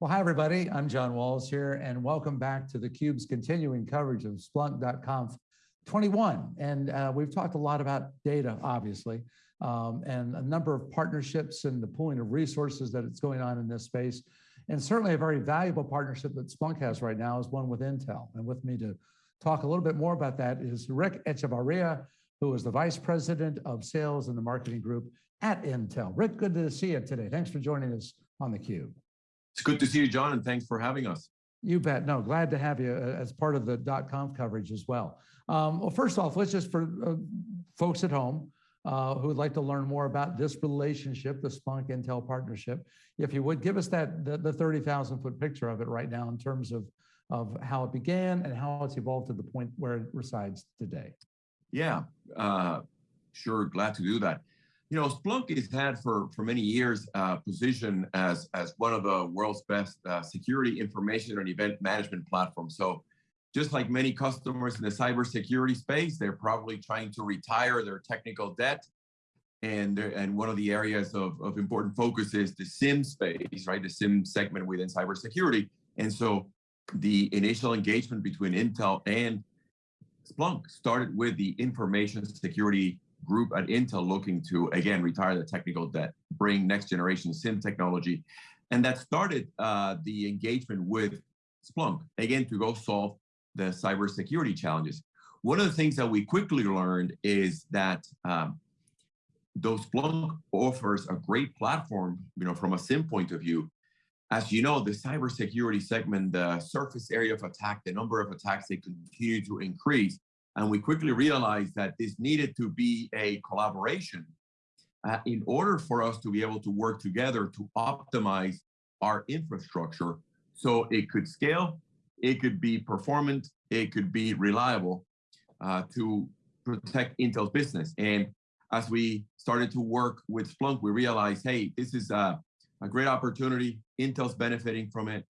Well, hi, everybody. I'm John Walls here, and welcome back to theCUBE's continuing coverage of Splunk.conf 21. And uh, we've talked a lot about data, obviously, um, and a number of partnerships and the pooling of resources that it's going on in this space. And certainly a very valuable partnership that Splunk has right now is one with Intel. And with me to talk a little bit more about that is Rick Echevarria, who is the Vice President of Sales and the Marketing Group at Intel. Rick, good to see you today. Thanks for joining us on theCUBE. It's good to see you, John, and thanks for having us. You bet. No, glad to have you uh, as part of the .conf coverage as well. Um, well, first off, let's just for uh, folks at home uh, who would like to learn more about this relationship, the Splunk Intel partnership, if you would give us that the, the 30,000 foot picture of it right now in terms of of how it began and how it's evolved to the point where it resides today. Yeah, uh, sure, glad to do that. You know, Splunk has had for, for many years uh, position as, as one of the world's best uh, security information and event management platforms. So just like many customers in the cybersecurity space, they're probably trying to retire their technical debt. And, and one of the areas of, of important focus is the SIEM space, right? The SIEM segment within cybersecurity. And so the initial engagement between Intel and Splunk started with the information security group at Intel looking to, again, retire the technical debt, bring next generation SIEM technology. And that started uh, the engagement with Splunk, again, to go solve the cybersecurity challenges. One of the things that we quickly learned is that um, though Splunk offers a great platform, you know, from a SIEM point of view, as you know, the cybersecurity segment, the surface area of attack, the number of attacks, they continue to increase. And we quickly realized that this needed to be a collaboration uh, in order for us to be able to work together to optimize our infrastructure so it could scale, it could be performant, it could be reliable uh, to protect Intel's business. And as we started to work with Splunk, we realized, hey, this is a, a great opportunity. Intel's benefiting from it.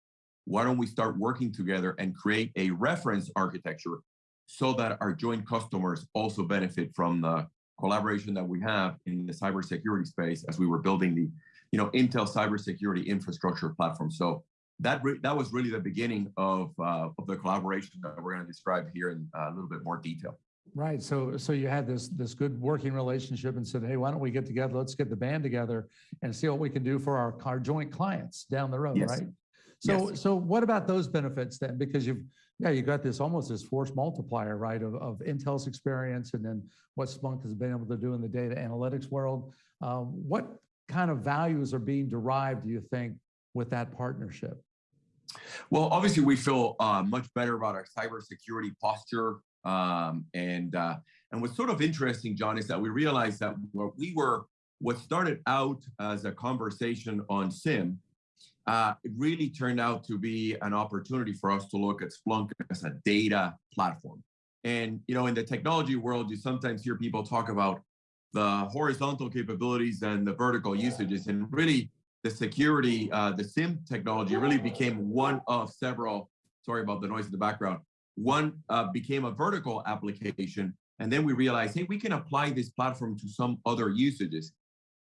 Why don't we start working together and create a reference architecture so that our joint customers also benefit from the collaboration that we have in the cybersecurity space as we were building the you know, Intel cybersecurity infrastructure platform. So that that was really the beginning of uh, of the collaboration that we're going to describe here in uh, a little bit more detail. Right. So so you had this this good working relationship and said, hey, why don't we get together? Let's get the band together and see what we can do for our, our joint clients down the road, yes. right? So yes. so what about those benefits then? Because you've yeah, you got this almost this force multiplier, right, of, of Intel's experience and then what Splunk has been able to do in the data analytics world. Um, what kind of values are being derived, do you think, with that partnership? Well, obviously, we feel uh, much better about our cybersecurity posture. Um, and uh, and what's sort of interesting, John, is that we realized that what we were, what started out as a conversation on SIEM uh, it really turned out to be an opportunity for us to look at Splunk as a data platform. And you know, in the technology world, you sometimes hear people talk about the horizontal capabilities and the vertical usages, and really the security, uh, the SIEM technology really became one of several. Sorry about the noise in the background. One uh, became a vertical application, and then we realized, hey, we can apply this platform to some other usages.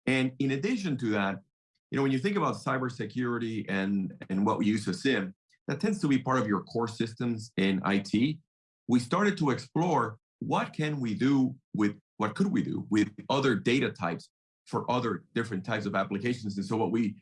And in addition to that, you know, when you think about cybersecurity and, and what we use to SIEM, that tends to be part of your core systems in IT. We started to explore what can we do with, what could we do with other data types for other different types of applications. And so what we,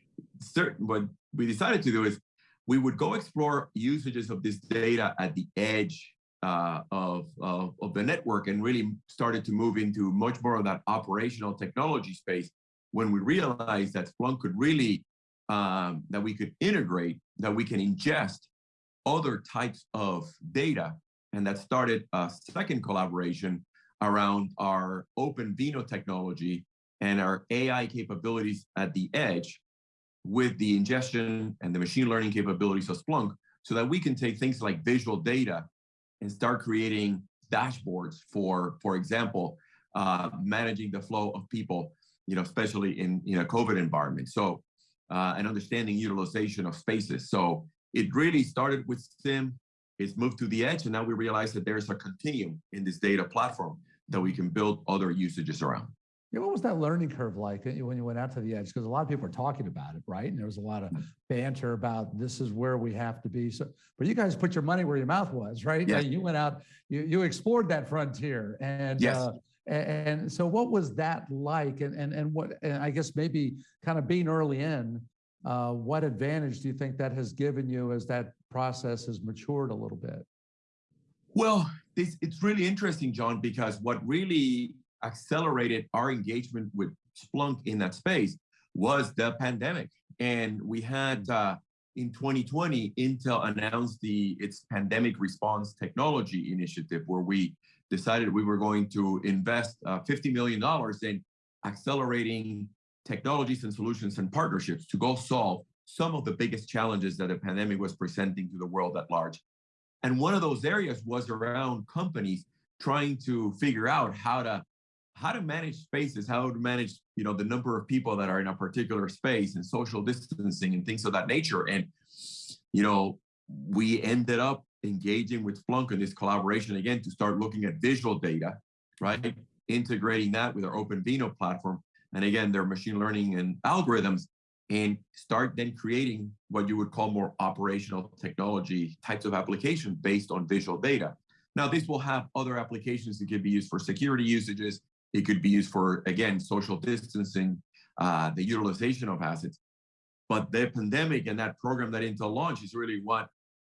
what we decided to do is we would go explore usages of this data at the edge uh, of, of, of, the network and really started to move into much more of that operational technology space when we realized that Splunk could really, um, that we could integrate, that we can ingest other types of data. And that started a second collaboration around our OpenVINO technology and our AI capabilities at the edge with the ingestion and the machine learning capabilities of Splunk so that we can take things like visual data and start creating dashboards for, for example, uh, managing the flow of people you know, especially in you know, COVID environment. So, uh, and understanding utilization of spaces. So it really started with SIEM, It's moved to the edge, and now we realize that there's a continuum in this data platform that we can build other usages around. Yeah, what was that learning curve like when you went out to the edge? Because a lot of people are talking about it, right? And there was a lot of banter about this is where we have to be. So, but you guys put your money where your mouth was, right? Yes. Uh, You went out, you you explored that frontier, and Yes. uh, and so what was that like? And and and what? And I guess maybe kind of being early in, uh, what advantage do you think that has given you as that process has matured a little bit? Well, this, it's really interesting, John, because what really accelerated our engagement with Splunk in that space was the pandemic. And we had uh, in 2020, Intel announced the its pandemic response technology initiative, where we decided we were going to invest uh, $50 million in accelerating technologies and solutions and partnerships to go solve some of the biggest challenges that the pandemic was presenting to the world at large. And one of those areas was around companies trying to figure out how to how to manage spaces, how to manage, you know, the number of people that are in a particular space and social distancing and things of that nature. And, you know, we ended up engaging with Splunk in this collaboration again to start looking at visual data, right? Integrating that with our OpenVINO platform. And again, their machine learning and algorithms and start then creating what you would call more operational technology types of application based on visual data. Now, this will have other applications that could be used for security usages. It could be used for, again, social distancing, uh, the utilization of assets. But the pandemic and that program that Intel launched is really what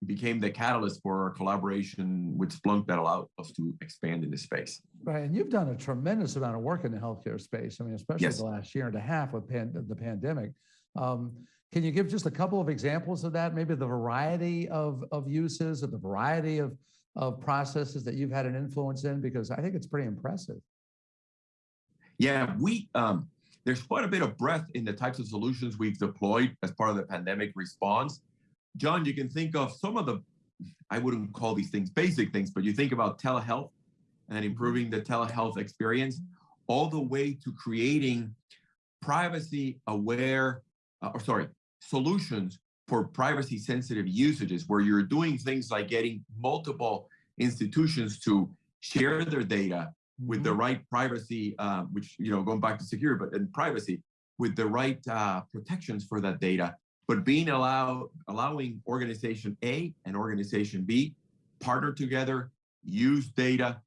became the catalyst for our collaboration with Splunk that allowed us to expand in this space. Right, and you've done a tremendous amount of work in the healthcare space. I mean, especially Yes. the last year and a half with pan, the pandemic. Um, can you give just a couple of examples of that? Maybe the variety of of uses or the variety of of processes that you've had an influence in, because I think it's pretty impressive. Yeah, we um, there's quite a bit of breadth in the types of solutions we've deployed as part of the pandemic response. John, you can think of some of the, I wouldn't call these things basic things, but you think about telehealth and improving the telehealth experience, all the way to creating privacy aware, uh, or sorry, solutions for privacy sensitive usages where you're doing things like getting multiple institutions to share their data with the Mhm. right privacy, uh, which, you know, going back to security, but in privacy, with the right uh, protections for that data, but being allowed, allowing organization A and organization B partner together, use data,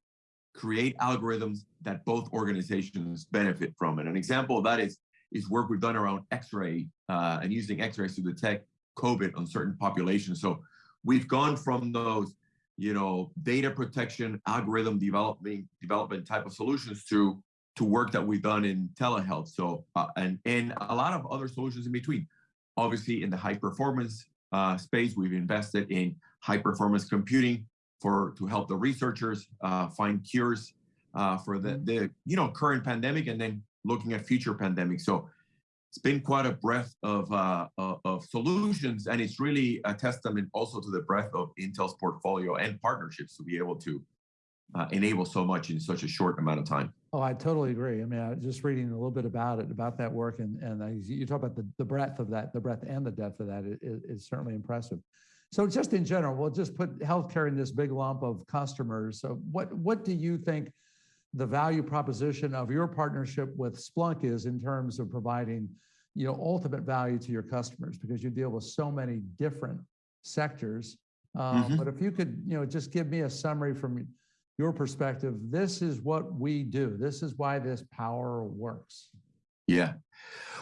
create algorithms that both organizations benefit from. And an example of that is, is work we've done around X-ray uh, and using X-rays to detect COVID on certain populations. So we've gone from those you know, data protection, algorithm development, development type of solutions to to work that we've done in telehealth. So uh, and and a lot of other solutions in between. Obviously, in the high performance uh, space, we've invested in high performance computing for to help the researchers uh, find cures uh, for the the you know current pandemic and then looking at future pandemics. So it's been quite a breadth of, uh, of, of solutions, and it's really a testament also to the breadth of Intel's portfolio and partnerships to be able to uh, enable so much in such a short amount of time. Oh, I totally agree. I mean, I just reading a little bit about it, about that work, and and I, you talk about the, the breadth of that, the breadth and the depth of that is, is certainly impressive. So just in general, we'll just put healthcare in this big lump of customers. So what what do you think the value proposition of your partnership with Splunk is in terms of providing, you know, ultimate value to your customers because you deal with so many different sectors. Um, Mhm. But if you could, you know, just give me a summary from your perspective, this is what we do. This is why this power works. Yeah.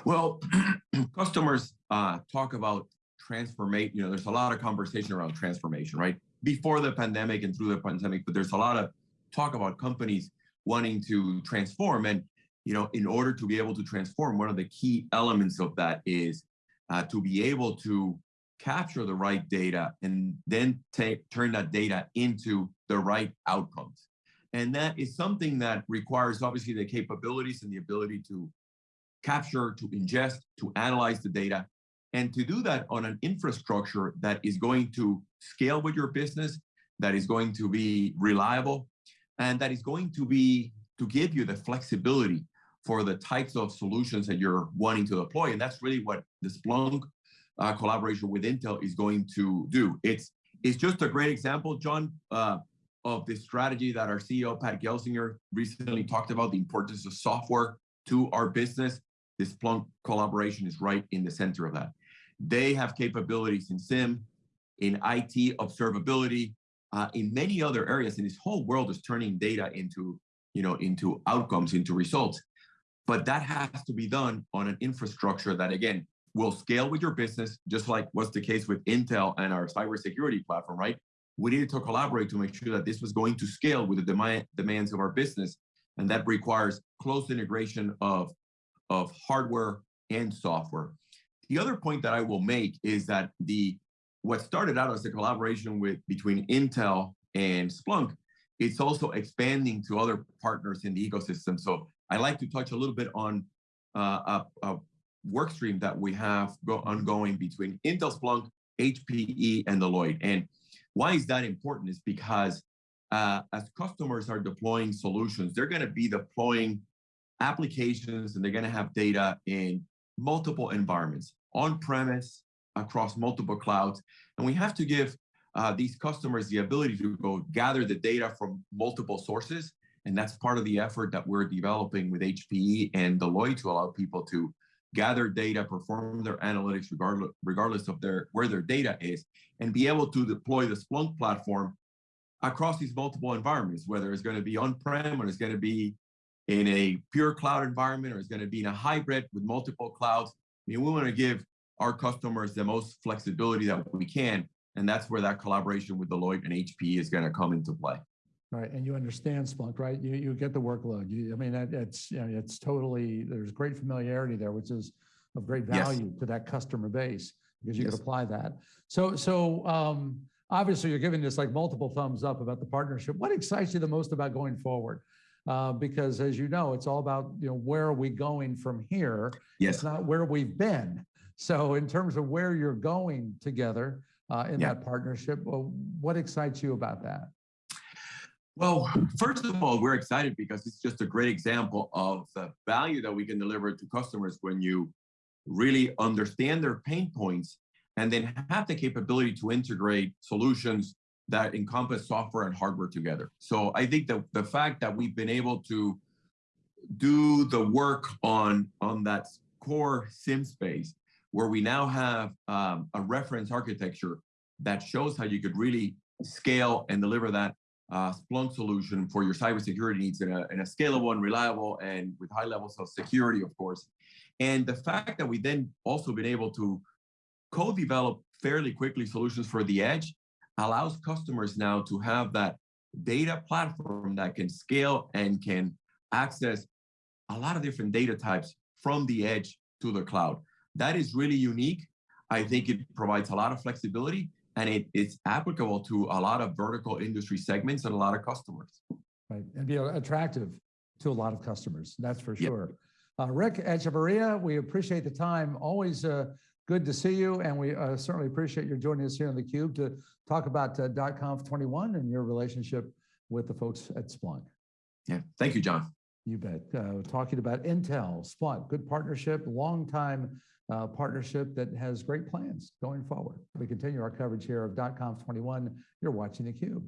Well, customers uh, talk about transformation. You know, there's a lot of conversation around transformation, right? Before the pandemic and through the pandemic, but there's a lot of talk about companies wanting to transform. And, you know, in order to be able to transform, one of the key elements of that is uh, to be able to capture the right data and then take turn that data into the right outcomes. And that is something that requires obviously the capabilities and the ability to capture, to ingest, to analyze the data, and to do that on an infrastructure that is going to scale with your business, that is going to be reliable, and that is going to be to give you the flexibility for the types of solutions that you're wanting to deploy. And that's really what the Splunk uh, collaboration with Intel is going to do. It's it's just a great example, John, uh, of this strategy that our CEO Pat Gelsinger recently talked about the importance of software to our business, this Splunk collaboration is right in the center of that. They have capabilities in SIEM, in IT observability, uh, in many other areas. And this whole world is turning data into, you know, into outcomes, into results. But that has to be done on an infrastructure that, again, will scale with your business, just like was the case with Intel and our cybersecurity platform, right? We needed to collaborate to make sure that this was going to scale with the demand, demands of our business. And that requires close integration of, of hardware and software. The other point that I will make is that the what started out as a collaboration with between Intel and Splunk, it's also expanding to other partners in the ecosystem. So I like to touch a little bit on uh, a, a work stream that we have go ongoing between Intel, Splunk, HPE, and Deloitte. And why is that important is because uh, as customers are deploying solutions, they're going to be deploying applications and they're going to have data in multiple environments, on-premise, across multiple clouds. And we have to give uh, these customers the ability to go gather the data from multiple sources. And that's part of the effort that we're developing with HPE and Deloitte to allow people to gather data, perform their analytics regardless, regardless of their where their data is, and be able to deploy the Splunk platform across these multiple environments, whether it's going to be on-prem or it's going to be in a pure cloud environment or it's going to be in a hybrid with multiple clouds. I mean, we want to give our customers the most flexibility that we can. And that's where that collaboration with Deloitte and HPE is going to come into play. Right, and you understand Splunk, right? You you get the workload. You, I mean, that, it's you know, it's totally there's great familiarity there, which is of great value yes. to that customer base because you yes. can apply that. So so um, obviously you're giving this like multiple thumbs up about the partnership. What excites you the most about going forward? Uh, because as you know, it's all about you know where are we going from here? Yes. It's not where we've been. So in terms of where you're going together uh, in yeah. that partnership, well, what excites you about that? Well, first of all, we're excited because it's just a great example of the value that we can deliver to customers when you really understand their pain points and then have the capability to integrate solutions that encompass software and hardware together. So I think that the fact that we've been able to do the work on, on that core SIEM space, where we now have um, a reference architecture that shows how you could really scale and deliver that uh, Splunk solution for your cybersecurity needs in a, in a scalable and reliable and with high levels of security, of course. And the fact that we then also been able to co-develop fairly quickly solutions for the edge allows customers now to have that data platform that can scale and can access a lot of different data types from the edge to the cloud. That is really unique. I think it provides a lot of flexibility and it, it's applicable to a lot of vertical industry segments and a lot of customers. Right, and be attractive to a lot of customers, that's for sure. Yep. Uh, Rick Echevarria, we appreciate the time. Always uh, good to see you, and we uh, certainly appreciate your joining us here on theCUBE to talk about uh, .conf 21 and your relationship with the folks at Splunk. Yeah, thank you, John. You bet. Uh, talking about Intel, Splunk, good partnership, long time uh, partnership that has great plans going forward. We continue our coverage here of .conf 21. You're watching theCUBE.